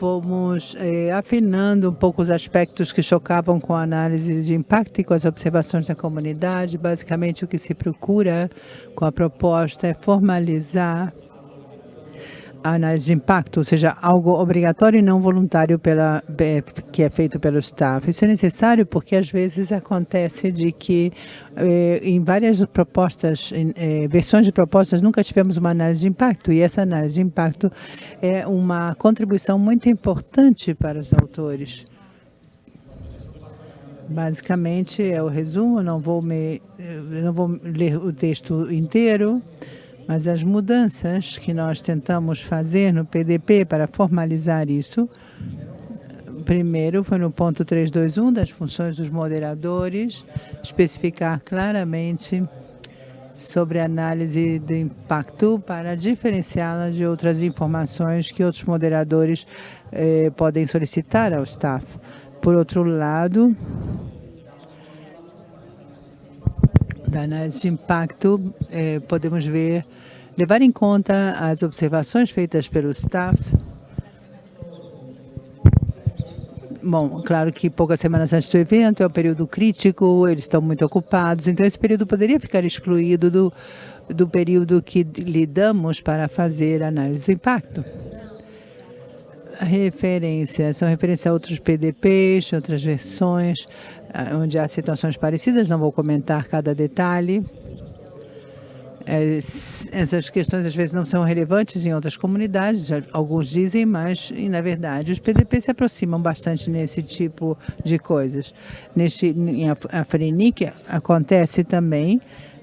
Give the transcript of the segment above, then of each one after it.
fomos eh, afinando um pouco os aspectos que chocavam com a análise de impacto e com as observações da comunidade. Basicamente, o que se procura com a proposta é formalizar análise de impacto, ou seja, algo obrigatório e não voluntário pela, que é feito pelo staff. Isso é necessário porque às vezes acontece de que eh, em várias propostas, em, eh, versões de propostas, nunca tivemos uma análise de impacto e essa análise de impacto é uma contribuição muito importante para os autores. Basicamente é o resumo, não vou, me, não vou ler o texto inteiro, mas as mudanças que nós tentamos fazer no PDP para formalizar isso, primeiro foi no ponto 321 das funções dos moderadores, especificar claramente sobre a análise do impacto para diferenciá-la de outras informações que outros moderadores eh, podem solicitar ao staff. Por outro lado, da análise de impacto, eh, podemos ver levar em conta as observações feitas pelo staff. Bom, claro que poucas semanas antes do evento é um período crítico, eles estão muito ocupados, então esse período poderia ficar excluído do, do período que lidamos para fazer análise do impacto. Referências, são referências a outros PDPs, outras versões, onde há situações parecidas, não vou comentar cada detalhe. É, essas questões às vezes não são relevantes em outras comunidades, alguns dizem, mas na verdade os PDP se aproximam bastante nesse tipo de coisas. Neste, em Afrinic acontece também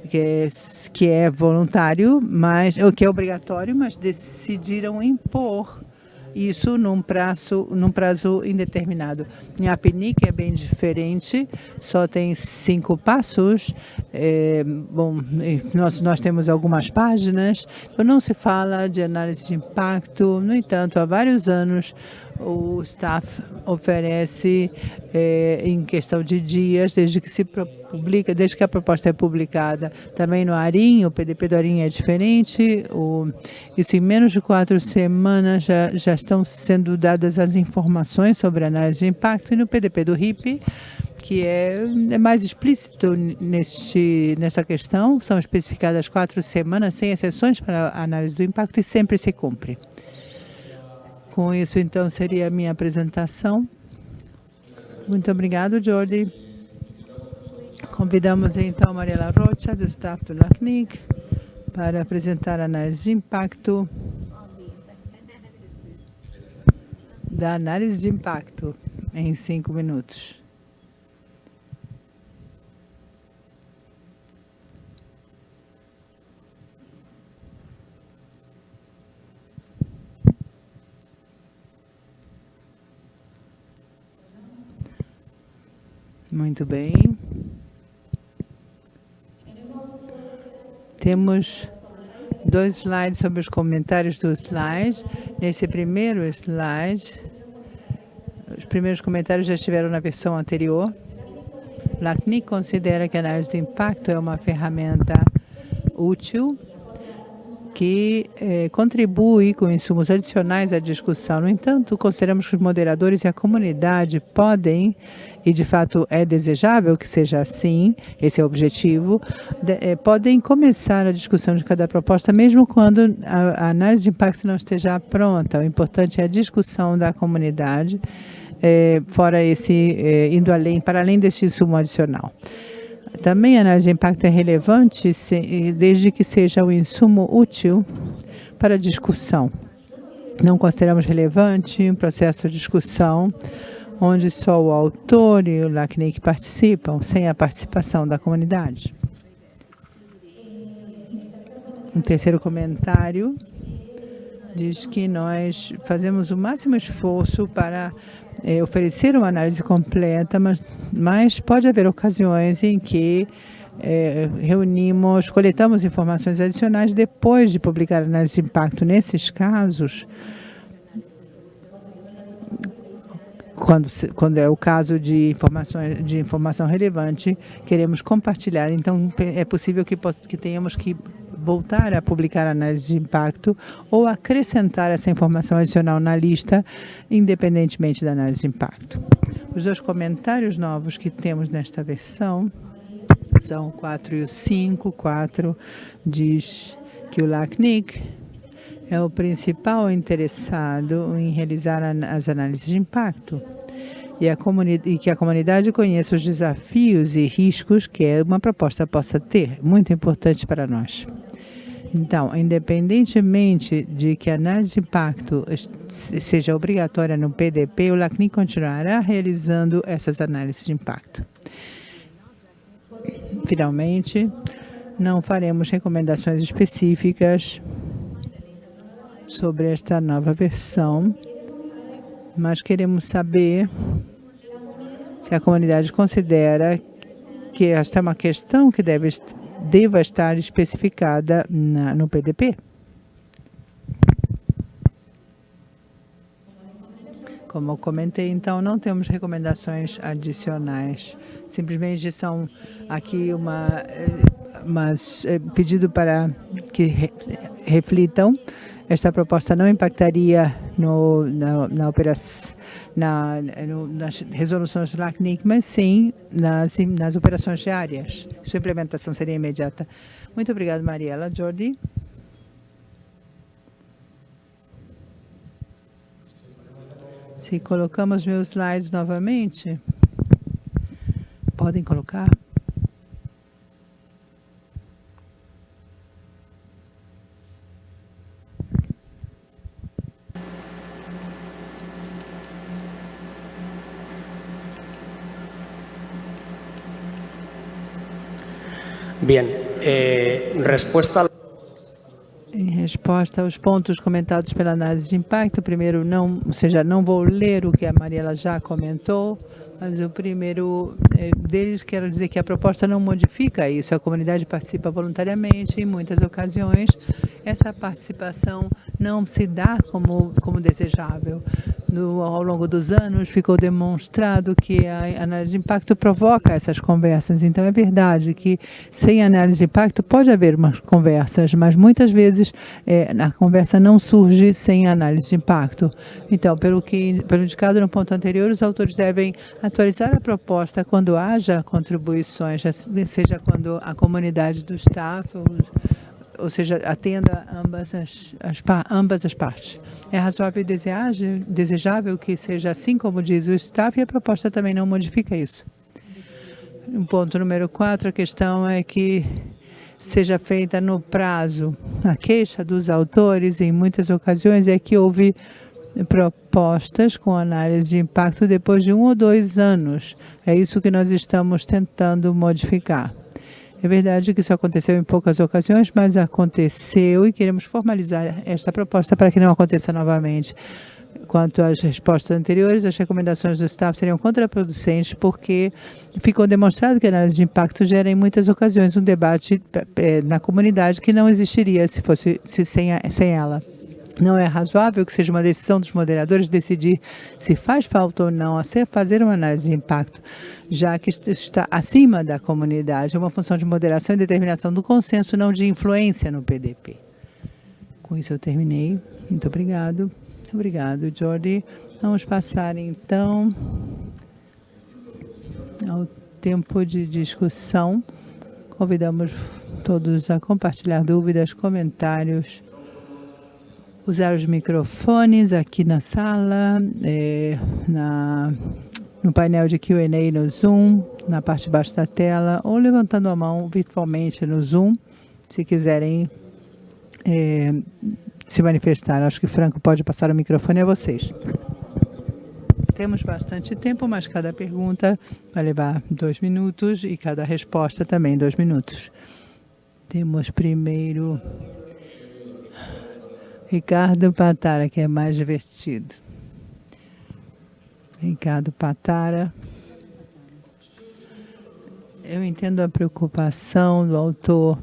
que é, que é voluntário, mas o que é obrigatório, mas decidiram impor isso num prazo, num prazo indeterminado. Em Apenic é bem diferente, só tem cinco passos. É, bom, nós, nós temos algumas páginas, então não se fala de análise de impacto. No entanto, há vários anos o staff oferece é, em questão de dias, desde que se publica, desde que a proposta é publicada. Também no ARIM, o PDP do ARIM é diferente, o, isso em menos de quatro semanas já, já estão sendo dadas as informações sobre a análise de impacto, e no PDP do RIP, que é, é mais explícito neste, nessa questão, são especificadas quatro semanas, sem exceções para a análise do impacto, e sempre se cumpre. Com isso, então, seria a minha apresentação. Muito obrigado, Jordi. Convidamos, então, Mariela Rocha, do staff do LACNIC, para apresentar a análise de impacto da análise de impacto em cinco minutos. Muito bem. Temos dois slides sobre os comentários dos slides. Nesse primeiro slide, os primeiros comentários já estiveram na versão anterior. LACNIC considera que a análise do impacto é uma ferramenta útil que eh, contribui com insumos adicionais à discussão. No entanto, consideramos que os moderadores e a comunidade podem e de fato é desejável que seja assim, esse é o objetivo, de, é, podem começar a discussão de cada proposta, mesmo quando a, a, análise de impacto não esteja pronta. O importante é a discussão da comunidade, é, fora esse, indo além, para além desse insumo adicional. Também a análise de impacto é relevante se, desde que seja um insumo útil para discussão. Não consideramos relevante um processo de discussão onde só o autor e o LACNIC participam, sem a participação da comunidade. Um terceiro comentário diz que nós fazemos o máximo esforço para é, oferecer uma análise completa, mas, mas pode haver ocasiões em que é, reunimos, coletamos informações adicionais depois de publicar a análise de impacto. Nesses casos, quando, quando é o caso de informação, de informação relevante, queremos compartilhar. Então, é possível que, que tenhamos que voltar a publicar análise de impacto ou acrescentar essa informação adicional na lista, independentemente da análise de impacto. Os dois comentários novos que temos nesta versão são o 4 e o 5. 4 diz que o LACNIC é o principal interessado em realizar as análises de impacto e, e, que a comunidade conheça os desafios e riscos que uma proposta possa ter, muito importante para nós. Então, independentemente de que a análise de impacto seja obrigatória no PDP, o LACNIC continuará realizando essas análises de impacto. Finalmente, não faremos recomendações específicas sobre esta nova versão, mas queremos saber se a comunidade considera que esta é uma questão que deve, deva estar especificada na, no PDP. Como eu comentei, então, não temos recomendações adicionais. Simplesmente são aqui uma, uma eh, pedido para que re, reflitam esta proposta não impactaria no, na, na, na, no, nas resoluções do LACNIC, mas sim nas, nas operações diárias. Sua implementação seria imediata. Muito obrigada, Mariela. Jordi? Se colocamos meus slides novamente, podem colocar? Bien, eh, em resposta aos pontos comentados pela análise de impacto, primeiro, não, ou seja, não vou ler o que a Mariela já comentou, mas o primeiro eh, deles, quero dizer que a proposta não modifica isso. A comunidade participa voluntariamente. Em muitas ocasiões, essa participação não se dá como, como desejável. No, ao longo dos anos, ficou demonstrado que a análise de impacto provoca essas conversas. Então, é verdade que, sem análise de impacto, pode haver umas conversas, mas muitas vezes é, a conversa não surge sem análise de impacto. Então, pelo que pelo indicado no ponto anterior, os autores devem atualizar a proposta quando haja contribuições, seja quando a comunidade do staff, ou, seja, atenda ambas as, as, ambas as partes. É razoável e desejável que seja assim como diz o staff e a proposta também não modifica isso. Um ponto número quatro, a questão é que seja feita no prazo. A queixa dos autores, em muitas ocasiões, é que houve propostas com análise de impacto depois de um ou dois anos. É isso que nós estamos tentando modificar. É verdade que isso aconteceu em poucas ocasiões, mas aconteceu e queremos formalizar esta proposta para que não aconteça novamente. Quanto às respostas anteriores, as recomendações do staff seriam contraproducentes porque ficou demonstrado que a análise de impacto gera em muitas ocasiões um debate eh, na comunidade que não existiria se fosse se sem, sem ela. Não é razoável que seja uma decisão dos moderadores decidir se faz falta ou não a fazer uma análise de impacto, já que está acima da comunidade. É uma função de moderação e determinação do consenso, não de influência no PDP. Com isso eu terminei. Muito obrigado. Obrigado, Jordi. Vamos passar, então, ao tempo de discussão. Convidamos todos a compartilhar dúvidas, comentários usar os microfones aqui na sala, é, na, no painel de Q&A no Zoom, na parte de baixo da tela, ou levantando a mão virtualmente no Zoom, se quiserem é, se manifestar. Acho que Franco pode passar o microfone a vocês. Temos bastante tempo, mas cada pergunta vai levar dois minutos e cada resposta também dois minutos. Temos primeiro Ricardo Patara, que é mais divertido. Ricardo Patara. Eu entendo a preocupação do autor,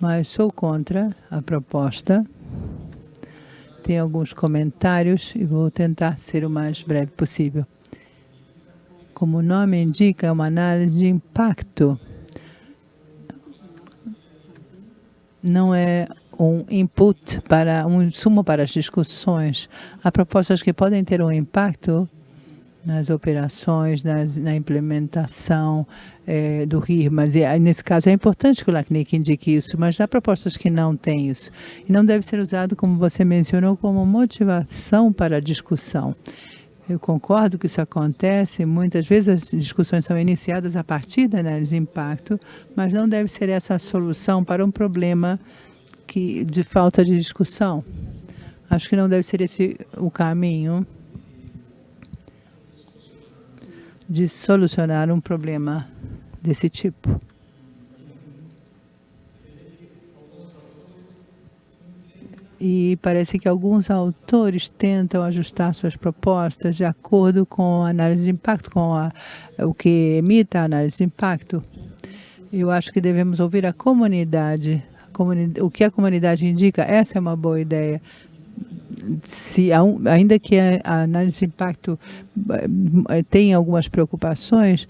mas sou contra a proposta. Tem alguns comentários e vou tentar ser o mais breve possível. Como o nome indica, é uma análise de impacto não é um input para um insumo para as discussões. Há propostas que podem ter um impacto nas operações, nas, na implementação é, do RIR, mas é, nesse caso é importante que o LACNIC indique isso, mas há propostas que não têm isso. E não deve ser usado, como você mencionou, como motivação para a discussão. Eu concordo que isso acontece, muitas vezes as discussões são iniciadas a partir da análise de impacto, mas não deve ser essa a solução para um problema que, de falta de discussão. Acho que não deve ser esse o caminho de solucionar um problema desse tipo. e parece que alguns autores tentam ajustar suas propostas de acordo com a análise de impacto, com a, o que emita a análise de impacto. Eu acho que devemos ouvir a comunidade, o que a comunidade indica, essa é uma boa ideia se ainda que a análise de impacto eh, tenha algumas preocupações,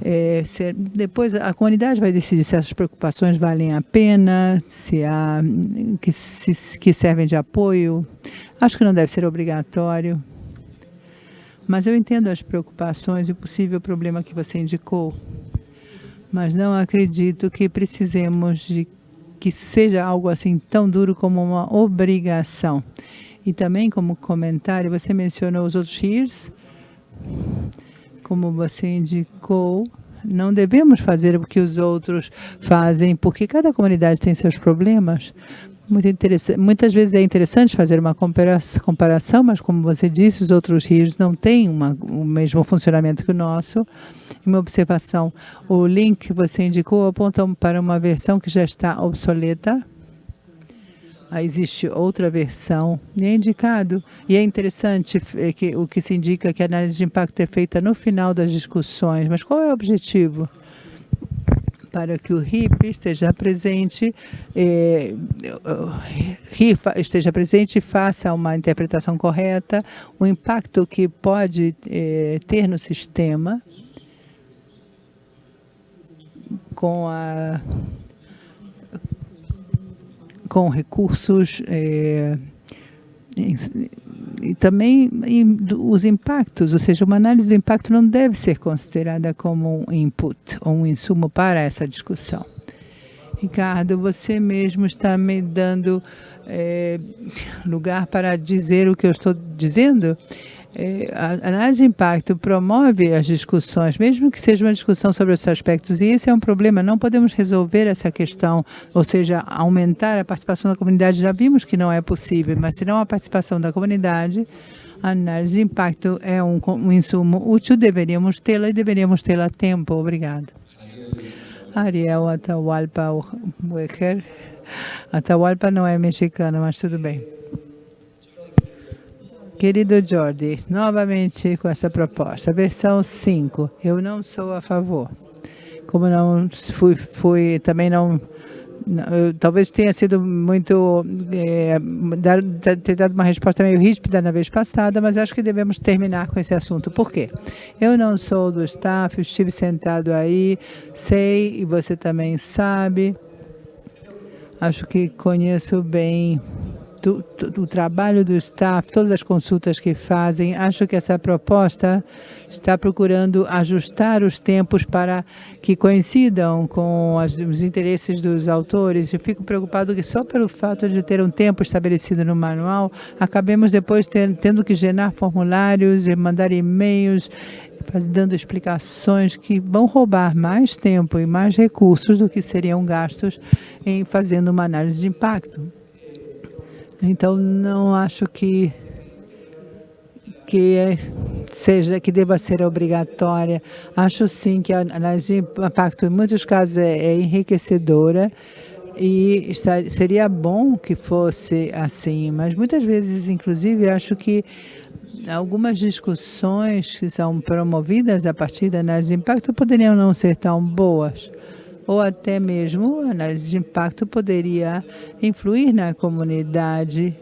é, se, depois a comunidade vai decidir se essas preocupações valem a pena, se há que, se, que servem de apoio. Acho que não deve ser obrigatório. Mas eu entendo as preocupações e o possível problema que você indicou. Mas não acredito que precisemos de que seja algo assim tão duro como uma obrigação. E também como comentário, você mencionou os outros RIRs, como você indicou, não devemos fazer o que os outros fazem, porque cada comunidade tem seus problemas. Muito interessante. Muitas vezes é interessante fazer uma comparação, mas como você disse, os outros rios não têm uma, o mesmo funcionamento que o nosso. Uma observação, o link que você indicou aponta para uma versão que já está obsoleta, existe outra versão, e é indicado, e é interessante é que, o que se indica que a análise de impacto é feita no final das discussões, mas qual é o objetivo? Para que o RIP esteja presente, eh, RIP esteja presente e faça uma interpretação correta, o impacto que pode eh, ter no sistema, com a com recursos é, e, também os impactos, ou seja, uma análise do impacto não deve ser considerada como um input ou um insumo para essa discussão. Ricardo, você mesmo está me dando é, lugar para dizer o que eu estou dizendo? É, a análise de impacto promove as discussões, mesmo que seja uma discussão sobre os aspectos, e esse é um problema, não podemos resolver essa questão, ou seja, aumentar a participação da comunidade, já vimos que não é possível, mas se não a participação da comunidade, a análise de impacto é um, um insumo útil, deveríamos tê-la e deveríamos tê-la a tempo. Obrigado. Ariel Atahualpa Wecker. Atahualpa não é mexicano, mas tudo bem. Querido Jordi, novamente com essa proposta, versão 5, eu não sou a favor. Como não fui, fui também não, eu, talvez tenha sido muito, é, ter dado uma resposta meio ríspida na vez passada, mas acho que devemos terminar com esse assunto. Por quê? Eu não sou do staff, estive sentado aí, sei, e você também sabe, acho que conheço bem do, do, trabalho do staff, todas as consultas que fazem. Acho que essa proposta está procurando ajustar os tempos para que coincidam com as, os interesses dos autores. Eu fico preocupado que só pelo fato de ter um tempo estabelecido no manual, acabemos depois ter, tendo que gerar formulários e mandar e-mails dando explicações que vão roubar mais tempo e mais recursos do que seriam gastos em fazendo uma análise de impacto. Então, não acho que que é, seja que deva ser obrigatória. Acho sim que a análise de impacto, em muitos casos, é, é enriquecedora e seria bom que fosse assim, mas muitas vezes, inclusive, acho que algumas discussões que são promovidas a partir da análise de impacto poderiam não ser tão boas ou até mesmo análise de impacto poderia influir na comunidade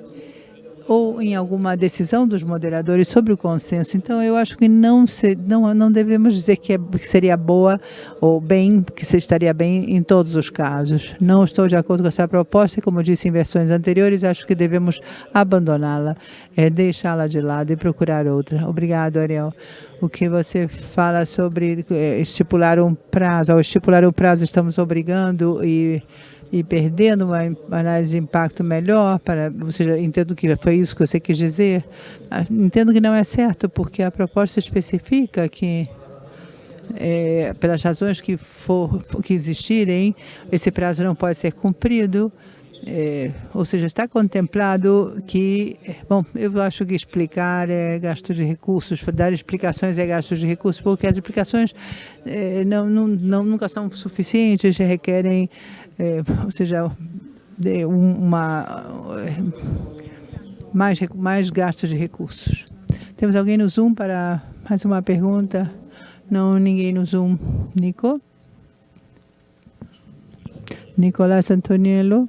ou em alguma decisão dos moderadores sobre o consenso. Então, eu acho que não, se, não, não devemos dizer que, é, que seria boa ou bem, que se estaria bem em todos os casos. Não estou de acordo com essa proposta e, como disse em versões anteriores, acho que devemos abandoná-la, é, deixá-la de lado e procurar outra. Obrigado, Ariel. O que você fala sobre é, estipular um prazo, ao estipular um prazo, estamos obrigando e e perdendo uma análise de impacto melhor, para, ou seja, entendo que foi isso que você quis dizer, ah, entendo que não é certo, porque a proposta especifica que é, pelas razões que, for, que existirem, esse prazo não pode ser cumprido, é, ou seja, está contemplado que, bom, eu acho que explicar é gasto de recursos, dar explicações é gasto de recursos, porque as explicações é, não, não, não, nunca são suficientes, requerem é, ou seja, uma, mais, mais gastos de recursos. Temos alguém no Zoom para mais uma pergunta? Não, ninguém no Zoom. Nico? Nicolás Antoniello.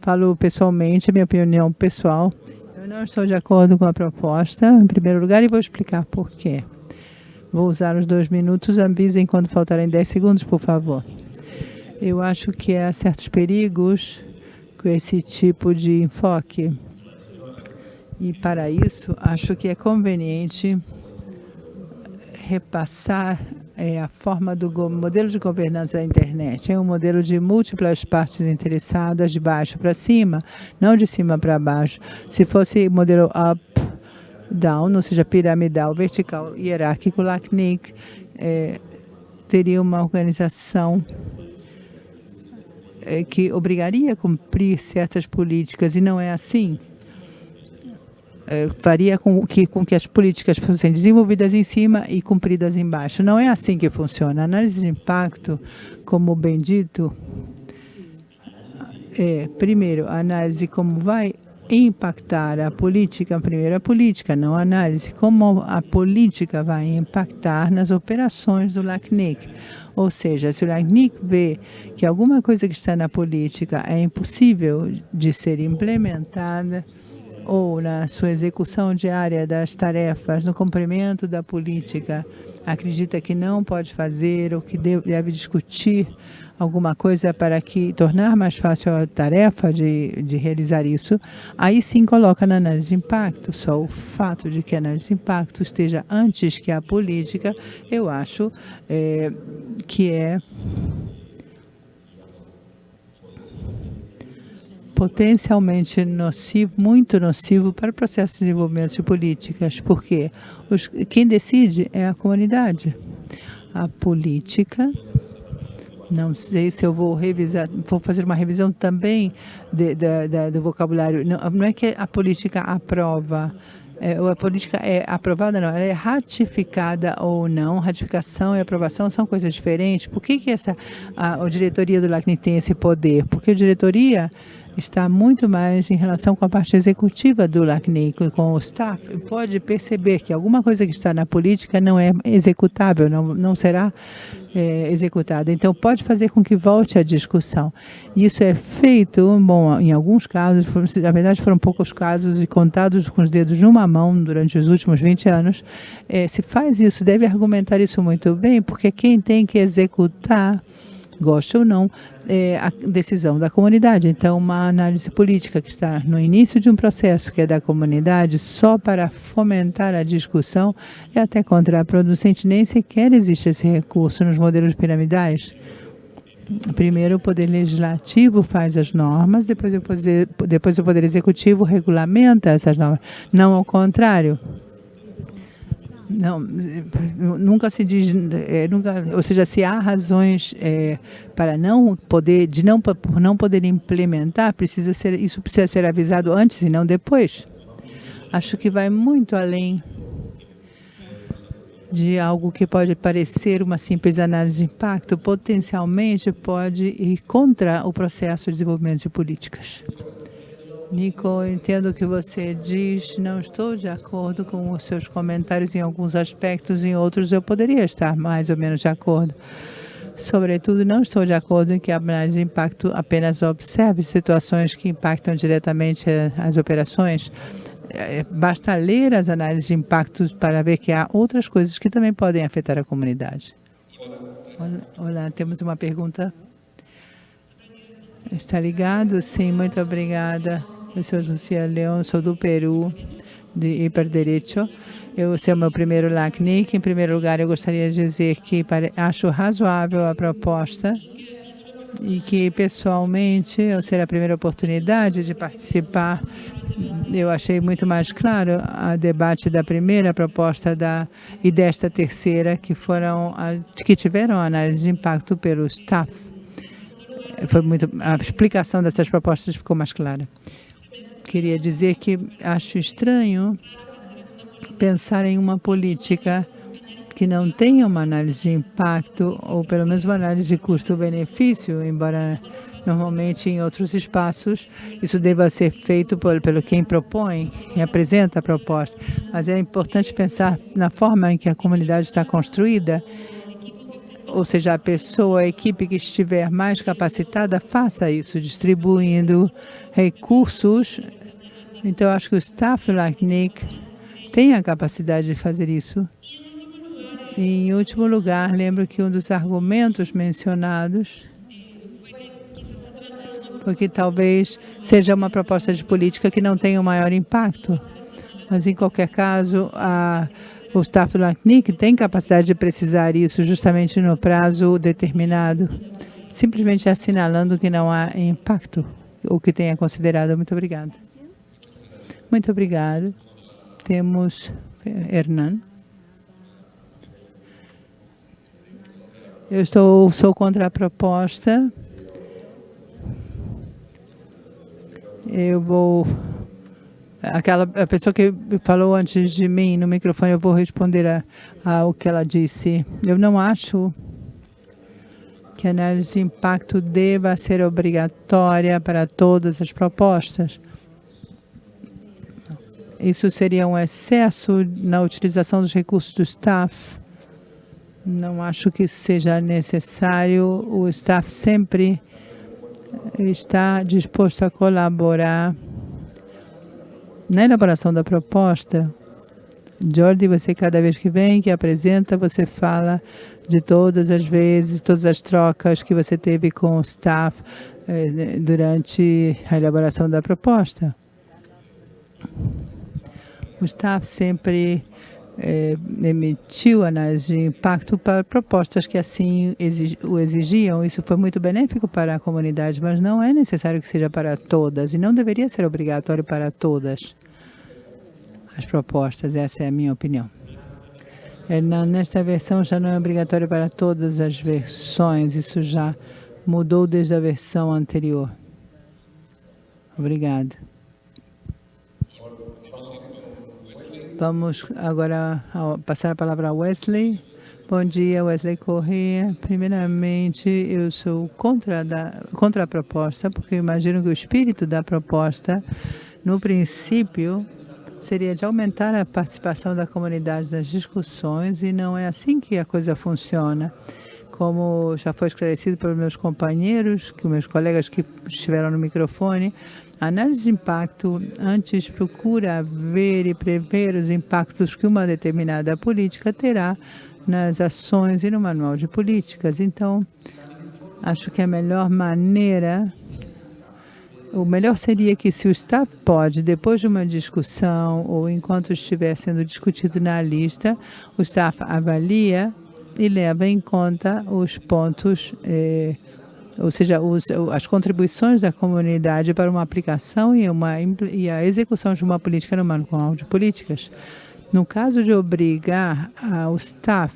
Falo pessoalmente, minha opinião pessoal. Eu não estou de acordo com a proposta, em primeiro lugar, e vou explicar por quê. Vou usar os dois minutos. Avisem quando faltarem 10 segundos, por favor. Eu acho que há certos perigos com esse tipo de enfoque. E para isso, acho que é conveniente repassar é, a forma do modelo de governança da internet. É um modelo de múltiplas partes interessadas, de baixo para cima, não de cima para baixo. Se fosse modelo up, down, ou seja, piramidal, vertical, hierárquico, LACNIC, é, teria uma organização que obrigaria a cumprir certas políticas e não é assim. É, faria com que, com que as políticas fossem desenvolvidas em cima e cumpridas embaixo. Não é assim que funciona. A análise de impacto, como bem dito, é, primeiro, a análise como vai impactar a política, primeiro a política, não a análise, como a política vai impactar nas operações do LACNIC. Ou seja, se o LACNIC vê que alguma coisa que está na política é impossível de ser implementada, ou na sua execução diária das tarefas, no cumprimento da política, acredita que não pode fazer ou que deve discutir alguma coisa para que tornar mais fácil a tarefa de, de realizar isso, aí sim coloca na análise de impacto. Só o fato de que a análise de impacto esteja antes que a política, eu acho é, que é potencialmente nocivo, muito nocivo para o processo de desenvolvimento de políticas, porque os, quem decide é a comunidade. A política não sei se eu vou revisar, vou fazer uma revisão também de, de, de, do vocabulário. Não, não, é que a política aprova, é, a política é aprovada, não, ela é ratificada ou não. Ratificação e aprovação são coisas diferentes. Por que, que essa, a, a diretoria do LACNIC tem esse poder? Porque a diretoria está muito mais em relação com a parte executiva do LACNIC, com o staff, pode perceber que alguma coisa que está na política não é executável, não, não será é, executada. Então, pode fazer com que volte a discussão. Isso é feito, bom, em alguns casos, na verdade foram poucos casos e contados com os dedos de uma mão durante os últimos 20 anos. É, se faz isso, deve argumentar isso muito bem, porque quem tem que executar gosta ou não, é a decisão da comunidade. Então, uma análise política que está no início de um processo que é da comunidade, só para fomentar a discussão, é até contraproducente. Nem sequer existe esse recurso nos modelos piramidais. Primeiro, o Poder Legislativo faz as normas, depois o Poder, depois o poder Executivo regulamenta essas normas. Não ao contrário. Não, nunca se diz, é, nunca, ou seja, se há razões é, para não poder, de não por não poder implementar, precisa ser, isso precisa ser avisado antes e não depois. Acho que vai muito além de algo que pode parecer uma simples análise de impacto, potencialmente pode ir contra o processo de desenvolvimento de políticas. Nico, entendo o que você diz, não estou de acordo com os seus comentários em alguns aspectos, em outros eu poderia estar mais ou menos de acordo. Sobretudo, não estou de acordo em que a análise de impacto apenas observe situações que impactam diretamente as operações. é, basta ler as análises de impactos para ver que há outras coisas que também podem afetar a comunidade. Olá, olá temos uma pergunta. Está ligado? Sim, muito obrigada. Eu sou Lucia Leão, sou do Peru, de Hiperdireito. Eu sou o meu primeiro LACNIC. Em primeiro lugar, eu gostaria de dizer que acho razoável a proposta e que, pessoalmente, ao ser a primeira oportunidade de participar, eu achei muito mais claro a debate da primeira proposta da, e desta terceira, que, foram, que tiveram análise de impacto pelo staff. Foi muito, a explicação dessas propostas ficou mais clara. Queria dizer que acho estranho pensar em uma política que não tenha uma análise de impacto, ou pelo menos uma análise de custo-benefício, embora normalmente em outros espaços isso deva ser feito por, pelo quem propõe e apresenta a proposta. Mas é importante pensar na forma em que a comunidade está construída, ou seja, a pessoa, a equipe que estiver mais capacitada, faça isso, distribuindo recursos. Então, acho que o staff like Nick tem a capacidade de fazer isso. Em último lugar, lembro que um dos argumentos mencionados foi que talvez seja uma proposta de política que não tenha o maior impacto. Mas, em qualquer caso, a, o staff do LACNIC tem capacidade de precisar isso justamente no prazo determinado, simplesmente assinalando que não há impacto, o que tenha considerado. Muito obrigado. Muito obrigado. Temos Hernan. Eu estou, sou contra a proposta. Eu vou... Aquela a pessoa que falou antes de mim no microfone, eu vou responder ao que ela disse. Eu não acho que a análise de impacto deva ser obrigatória para todas as propostas. Isso seria um excesso na utilização dos recursos do staff não acho que seja necessário. O staff sempre está disposto a colaborar na elaboração da proposta. Jordi, você cada vez que vem, que apresenta, você fala de todas as vezes, todas as trocas que você teve com o staff eh, durante a elaboração da proposta. O staff sempre é, emitiu análise de impacto para propostas que assim o exigiam. Isso foi muito benéfico para a comunidade, mas não é necessário que seja para todas e não deveria ser obrigatório para todas as propostas. Essa é a minha opinião. É, nesta versão já não é obrigatório para todas as versões. Isso já mudou desde a versão anterior. Obrigada. Vamos agora passar a palavra a Wesley. Bom dia, Wesley Corrêa. Primeiramente, eu sou contra, da, contra a proposta, porque imagino que o espírito da proposta, no princípio, seria de aumentar a participação da comunidade nas discussões e não é assim que a coisa funciona. Como já foi esclarecido pelos meus companheiros, que meus colegas que estiveram no microfone, análise de impacto antes procura ver e prever os impactos que uma determinada política terá nas ações e no manual de políticas. Então, acho que a melhor maneira, o melhor seria que se o staff pode, depois de uma discussão ou enquanto estiver sendo discutido na lista, o staff avalia e leva em conta os pontos eh, ou seja, os, as contribuições da comunidade para uma aplicação e, uma, e a execução de uma política no manual de políticas. No caso de obrigar o staff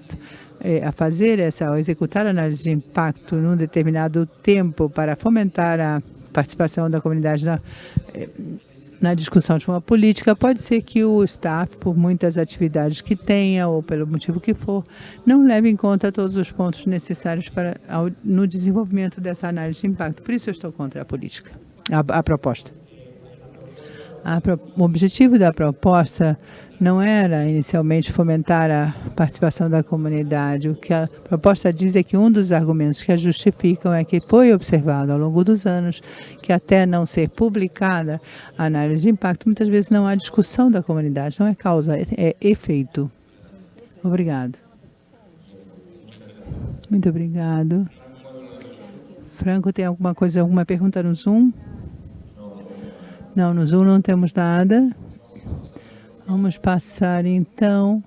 eh, a fazer essa, a executar análise de impacto num determinado tempo para fomentar a participação da comunidade na, eh, na discussão de uma política, pode ser que o staff, por muitas atividades que tenha ou pelo motivo que for, não leve em conta todos os pontos necessários para ao, no desenvolvimento dessa análise de impacto. Por isso eu estou contra a política, a, a proposta. A, o objetivo da proposta não era inicialmente fomentar a participação da comunidade. O que a proposta diz é que um dos argumentos que a justificam é que foi observado ao longo dos anos que até não ser publicada a análise de impacto, muitas vezes não há discussão da comunidade, não é causa, é efeito. Obrigado. Muito obrigado. Franco, tem alguma coisa, alguma pergunta no Zoom? Não, no Zoom não temos nada. Vamos passar então.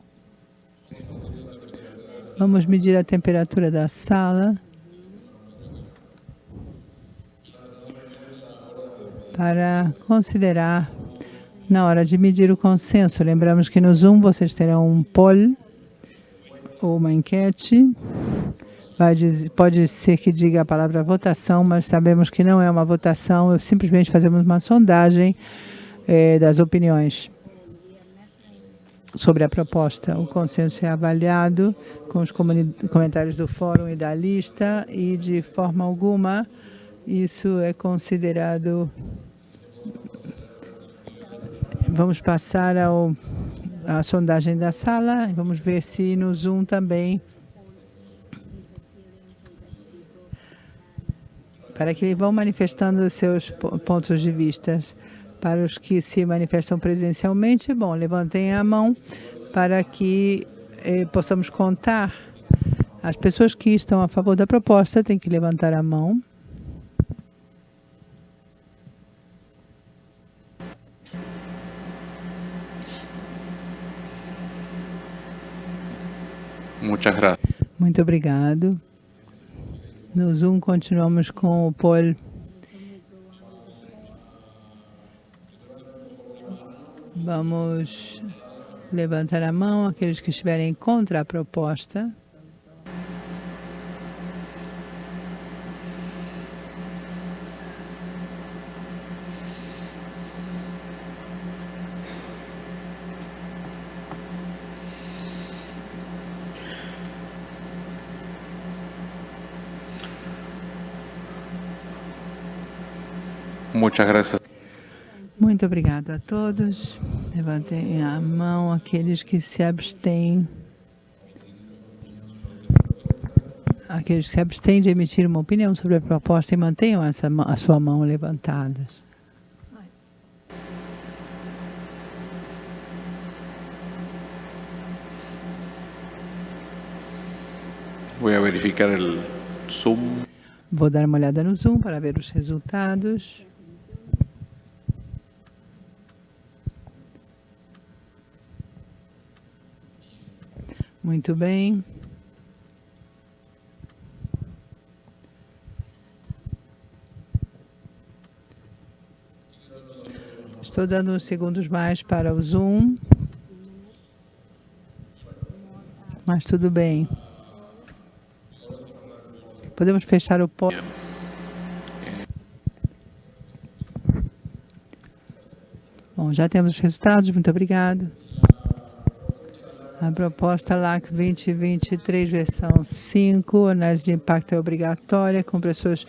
Vamos medir a temperatura da sala. Para considerar na hora de medir o consenso. Lembramos que no Zoom vocês terão um poll ou uma enquete. Dizer, pode ser que diga a palavra votação, mas sabemos que não é uma votação, simplesmente fazemos uma sondagem é, das opiniões sobre a proposta. O consenso é avaliado com os comentários do fórum e da lista e, de forma alguma, isso é considerado... Vamos passar ao, à sondagem da sala. Vamos ver se no Zoom também para que vão manifestando seus pontos de vista. Para os que se manifestam presencialmente, bom, levantem a mão para que eh, possamos contar. As pessoas que estão a favor da proposta têm que levantar a mão. Muito obrigado. No Zoom continuamos com o Paul. Vamos levantar a mão aqueles que estiverem contra a proposta. Muchas gracias. Muito obrigado a todos. Levantem a mão aqueles que se abstêm. Aqueles que se abstêm de emitir uma opinião sobre a proposta e mantenham essa, a sua mão levantada. Vou verificar o Zoom. Vou dar uma olhada no Zoom para ver os resultados. Muito bem. Estou dando uns segundos mais para o Zoom. Mas tudo bem. Podemos fechar o pó. Bom, já temos os resultados. Muito obrigado. A proposta LAC 2023, versão 5, análise de impacto é obrigatória, com pessoas,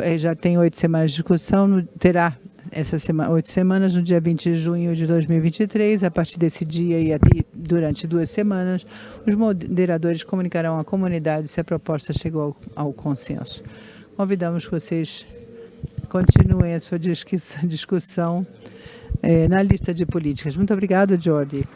eh, já tem oito semanas de discussão, terá essa semana, oito semanas, no dia 20 de junho de 2023. A partir desse dia e durante duas semanas, os moderadores comunicarão à comunidade se a proposta chegou ao, ao consenso. Convidamos que vocês continuem a sua discussão eh, na lista de políticas. Muito obrigada, Jordi.